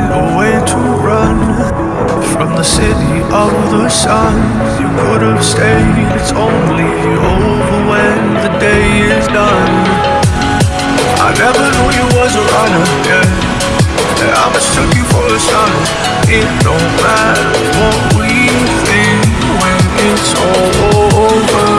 find a way to run from the city of the sun. You could have stayed, it's only over when the day is done. I never knew you was a runner, yeah. I mistook you for a son. It don't matter what we think when it's all over.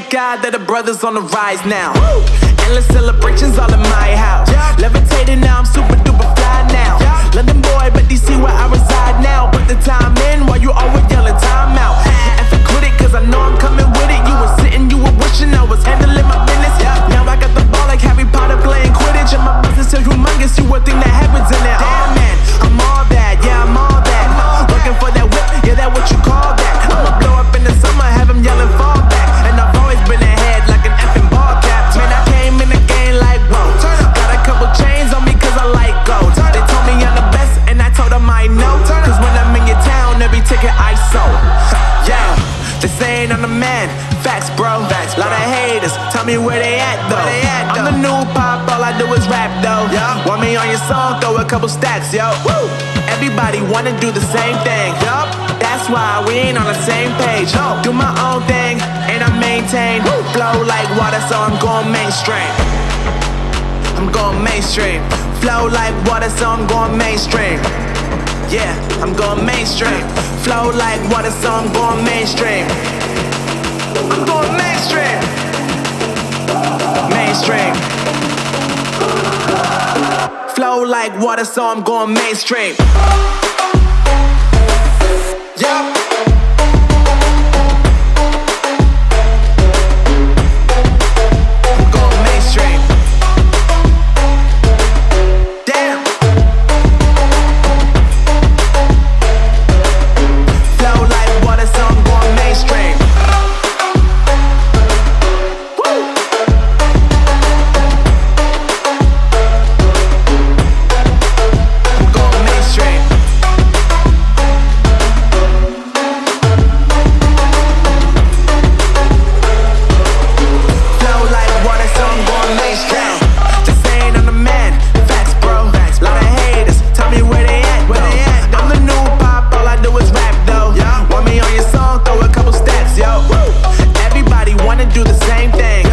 God that the brothers on the rise now. Endless celebrations all in my house. Levitating now, I'm super duper fly now. London boy, but DC where I reside now. Put the time in while you always yelling time out. And quit it, cause I know I'm coming with it. You were sitting, you were wishing I was handling my business. Now I got the ball like Harry Potter playing Quidditch. And my business is humongous, you would think town, every ticket I sold. Yeah, they saying I'm the man. Facts, bro. Facts, Lot of haters. Tell me where they at though. I'm the new pop, all I do is rap though. Yeah. Want me on your song? Throw a couple stacks, yo. Woo. Everybody wanna do the same thing. Yup. That's why we ain't on the same page. No. Do my own thing and I maintain. Woo. Flow like water, so I'm going mainstream. I'm going mainstream. Flow like water, so I'm going mainstream. Yeah, I'm going mainstream. Flow like water, so I'm going mainstream. I'm going mainstream. Mainstream. Flow like water, so I'm going mainstream. Yup. Same thing.